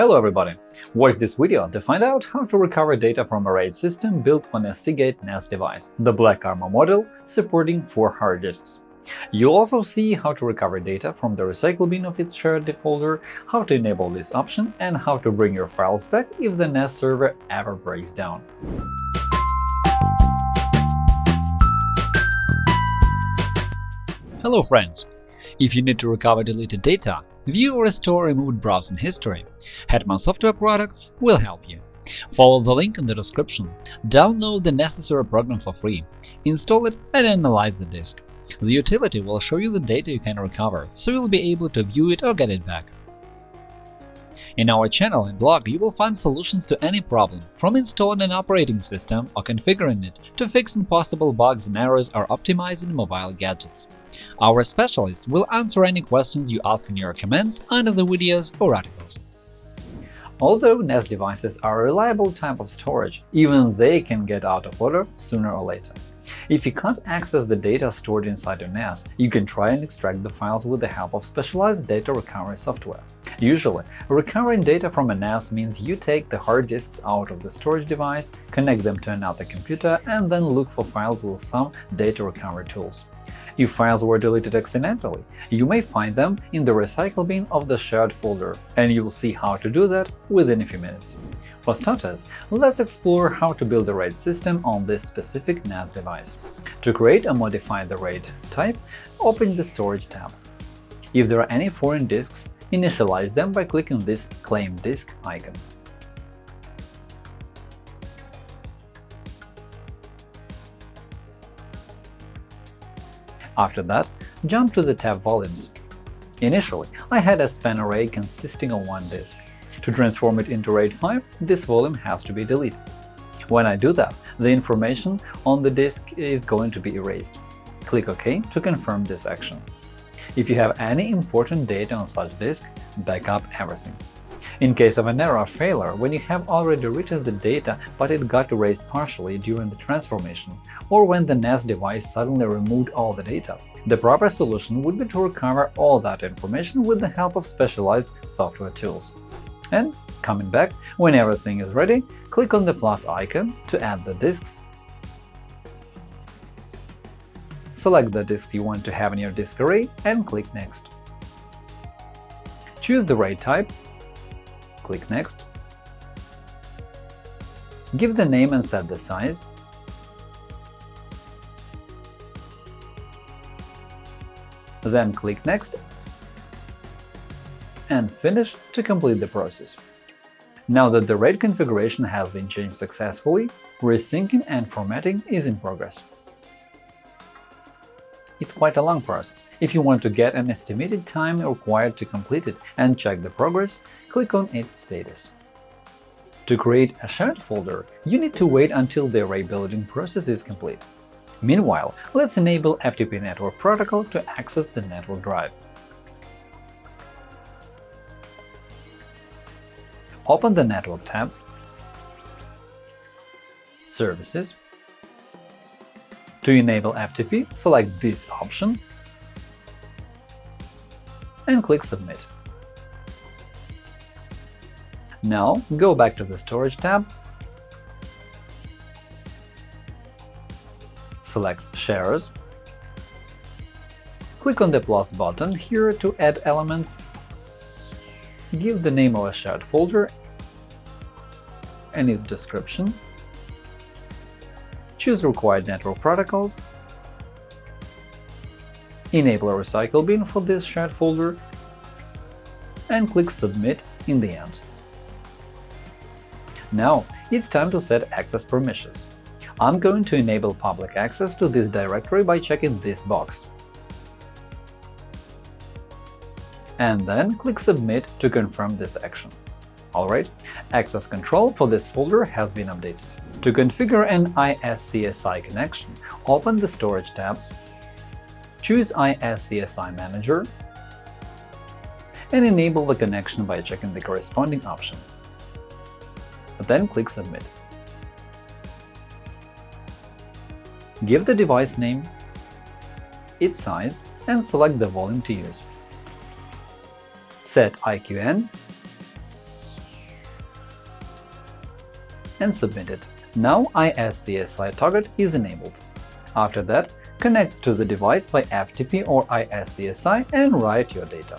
Hello everybody! Watch this video to find out how to recover data from a RAID system built on a Seagate NAS device, the Black Armor model supporting 4 hard disks. You'll also see how to recover data from the recycle bin of its shared folder, how to enable this option, and how to bring your files back if the NAS server ever breaks down. Hello friends! If you need to recover deleted data, view or restore removed browsing history, Hetman Software Products will help you. Follow the link in the description, download the necessary program for free, install it and analyze the disk. The utility will show you the data you can recover, so you'll be able to view it or get it back. In our channel and blog, you will find solutions to any problem, from installing an operating system or configuring it to fixing possible bugs and errors or optimizing mobile gadgets. Our specialists will answer any questions you ask in your comments under the videos or articles. Although NAS devices are a reliable type of storage, even they can get out of order sooner or later. If you can't access the data stored inside your NAS, you can try and extract the files with the help of specialized data recovery software. Usually, recovering data from a NAS means you take the hard disks out of the storage device, connect them to another computer, and then look for files with some data recovery tools. If files were deleted accidentally, you may find them in the recycle bin of the shared folder, and you'll see how to do that within a few minutes. For starters, let's explore how to build a RAID system on this specific NAS device. To create or modify the RAID type, open the Storage tab. If there are any foreign disks, initialize them by clicking this Claim Disk icon. After that, jump to the tab Volumes. Initially, I had a span array consisting of one disk. To transform it into RAID 5, this volume has to be deleted. When I do that, the information on the disk is going to be erased. Click OK to confirm this action. If you have any important data on such disk, back up everything. In case of an error or failure, when you have already written the data but it got erased partially during the transformation, or when the NAS device suddenly removed all the data, the proper solution would be to recover all that information with the help of specialized software tools. And coming back, when everything is ready, click on the plus icon to add the disks Select the disks you want to have in your disk array and click Next. Choose the RAID type Click Next. Give the name and set the size. Then click Next and Finish to complete the process. Now that the RAID configuration has been changed successfully, resyncing and formatting is in progress. It's quite a long process. If you want to get an estimated time required to complete it and check the progress, click on its status. To create a shared folder, you need to wait until the array building process is complete. Meanwhile, let's enable FTP Network Protocol to access the network drive. Open the Network tab, Services, to enable FTP, select this option and click Submit. Now go back to the Storage tab, select Shares, click on the plus button here to add elements, give the name of a shared folder and its description, choose required network protocols, enable a recycle bin for this shared folder, and click Submit in the end. Now it's time to set access permissions. I'm going to enable public access to this directory by checking this box. And then click Submit to confirm this action. Alright, access control for this folder has been updated. To configure an ISCSI connection, open the Storage tab, choose ISCSI Manager, and enable the connection by checking the corresponding option. Then click Submit. Give the device name, its size, and select the volume to use. Set IQN and submit it. Now ISCSI target is enabled. After that, connect to the device by FTP or ISCSI and write your data.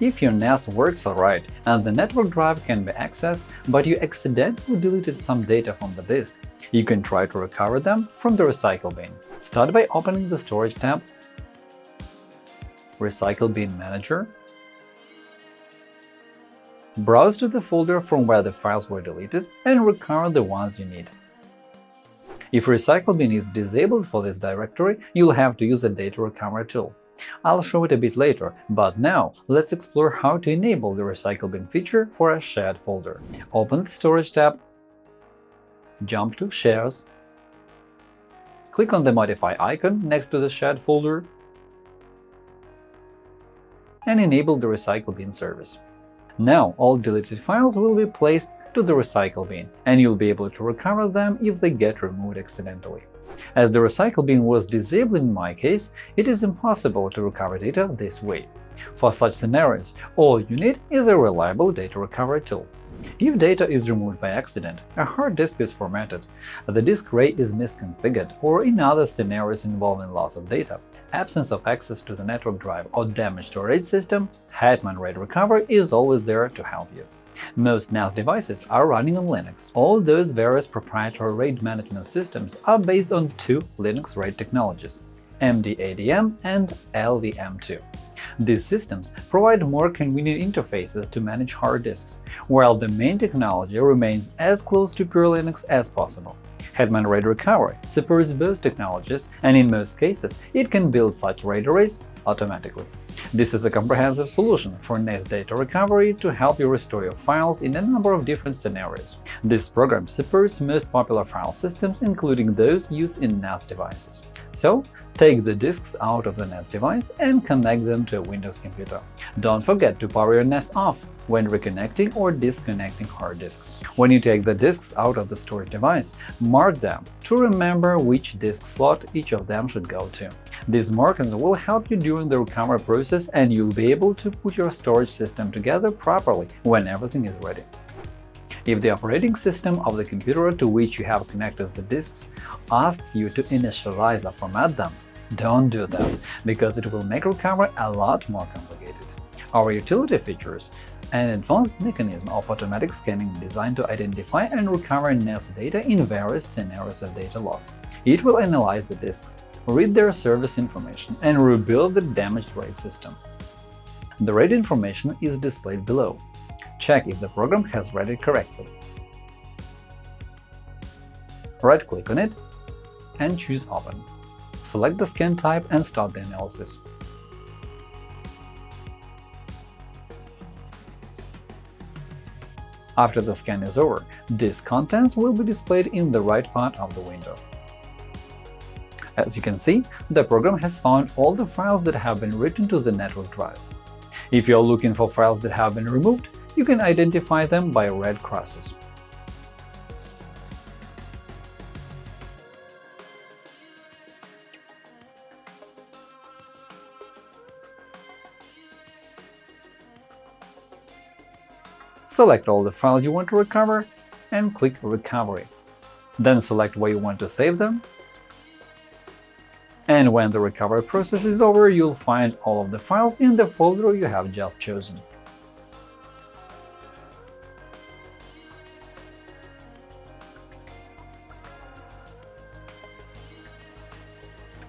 If your NAS works alright and the network drive can be accessed, but you accidentally deleted some data from the disk, you can try to recover them from the Recycle bin. Start by opening the Storage tab, Recycle bin Manager, browse to the folder from where the files were deleted and recover the ones you need. If Recycle bin is disabled for this directory, you'll have to use a data recovery tool. I'll show it a bit later, but now let's explore how to enable the Recycle bin feature for a shared folder. Open the Storage tab, jump to Shares, click on the Modify icon next to the shared folder, and enable the Recycle bin service. Now all deleted files will be placed to the recycle bin, and you'll be able to recover them if they get removed accidentally. As the recycle bin was disabled in my case, it is impossible to recover data this way. For such scenarios, all you need is a reliable data recovery tool. If data is removed by accident, a hard disk is formatted, the disk array is misconfigured, or in other scenarios involving loss of data, absence of access to the network drive or damage to a RAID system, Hetman RAID Recovery is always there to help you. Most NAS devices are running on Linux. All those various proprietary RAID management systems are based on two Linux RAID technologies – MDADM and LVM2. These systems provide more convenient interfaces to manage hard disks, while the main technology remains as close to pure Linux as possible. Hetman RAID Recovery supports both technologies, and in most cases it can build such RAID arrays automatically. This is a comprehensive solution for NAS data recovery to help you restore your files in a number of different scenarios. This program supports most popular file systems, including those used in NAS devices. So, take the disks out of the NAS device and connect them to a Windows computer. Don't forget to power your NAS off when reconnecting or disconnecting hard disks. When you take the disks out of the storage device, mark them to remember which disk slot each of them should go to. These markings will help you during the recovery process and you'll be able to put your storage system together properly when everything is ready. If the operating system of the computer to which you have connected the disks asks you to initialize or format them, don't do that, because it will make recovery a lot more complicated. Our utility features an advanced mechanism of automatic scanning designed to identify and recover NAS data in various scenarios of data loss. It will analyze the disks, read their service information, and rebuild the damaged RAID system. The RAID information is displayed below. Check if the program has read it correctly. Right-click on it and choose Open. Select the scan type and start the analysis. After the scan is over, disk contents will be displayed in the right part of the window. As you can see, the program has found all the files that have been written to the network drive. If you're looking for files that have been removed, you can identify them by red crosses. Select all the files you want to recover and click Recovery. Then select where you want to save them. And when the recovery process is over, you'll find all of the files in the folder you have just chosen.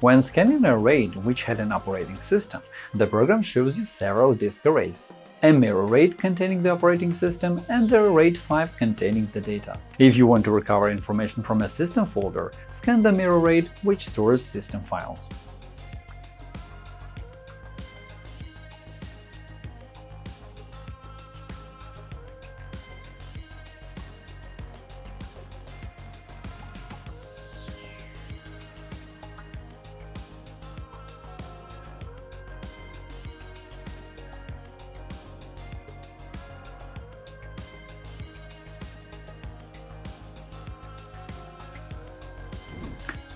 When scanning a RAID which had an operating system, the program shows you several disk arrays a mirror RAID containing the operating system, and a RAID 5 containing the data. If you want to recover information from a system folder, scan the mirror RAID, which stores system files.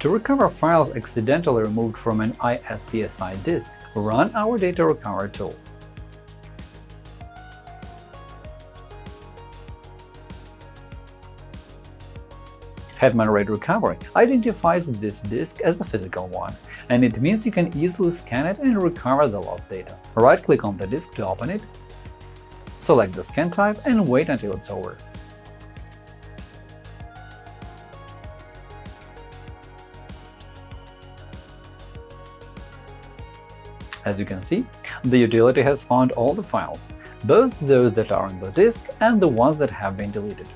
To recover files accidentally removed from an ISCSI disk, run our data recovery tool. Hetman RAID Recovery identifies this disk as a physical one, and it means you can easily scan it and recover the lost data. Right-click on the disk to open it, select the scan type and wait until it's over. As you can see, the utility has found all the files, both those that are on the disk and the ones that have been deleted.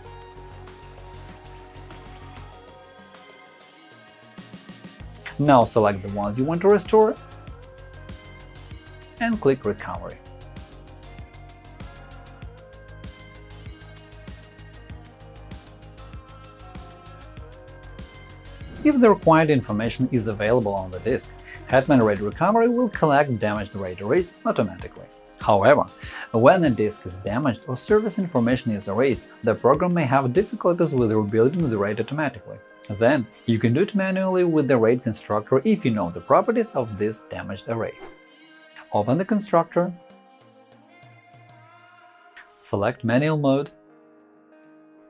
Now select the ones you want to restore and click Recovery. If the required information is available on the disk, Hetman RAID Recovery will collect damaged RAID arrays automatically. However, when a disk is damaged or service information is erased, the program may have difficulties with rebuilding the RAID automatically. Then, you can do it manually with the RAID constructor if you know the properties of this damaged array. Open the constructor, select Manual mode,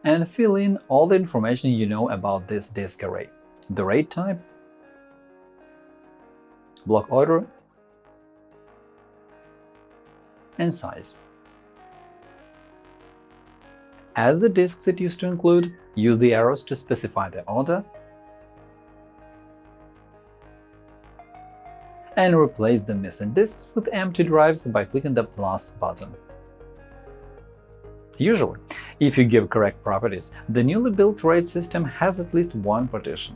and fill in all the information you know about this disk array – the RAID type, block order, and size. As the disks it used to include, use the arrows to specify the order and replace the missing disks with empty drives by clicking the plus button. Usually, if you give correct properties, the newly built RAID system has at least one partition.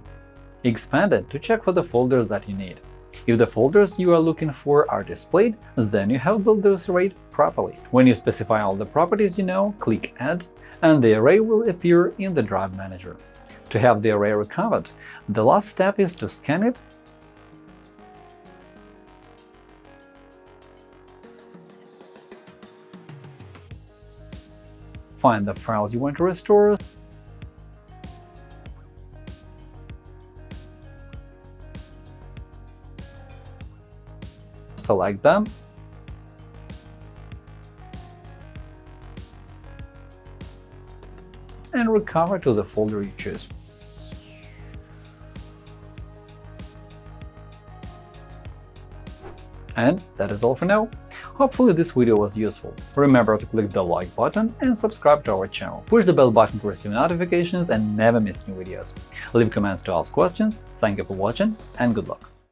Expand it to check for the folders that you need. If the folders you are looking for are displayed, then you have built this array properly. When you specify all the properties you know, click Add, and the array will appear in the Drive Manager. To have the array recovered, the last step is to scan it find the files you want to restore, select them, and recover to the folder you choose. And that is all for now. Hopefully this video was useful. Remember to click the like button and subscribe to our channel. Push the bell button to receive notifications and never miss new videos. Leave comments to ask questions. Thank you for watching and good luck!